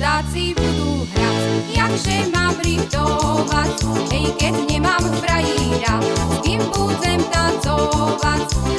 chudáci budú hrať, jakže mám riftovať. Hej, keď nemám frajíra, s kým budem tancovať.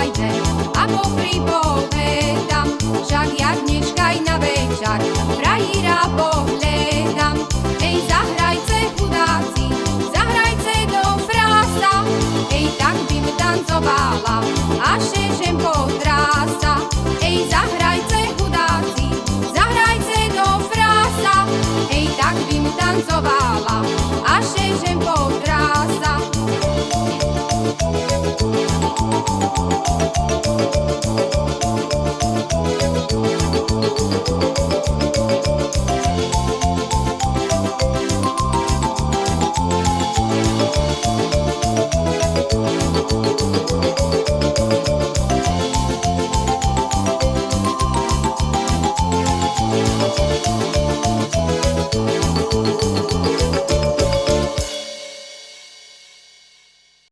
Zajde a po pripovedám, však ja dneška aj na večer frajíra pohľadám. Hej, zahrajce chudáci, zahrajce do frása, hej, tak by mu tancovala, Música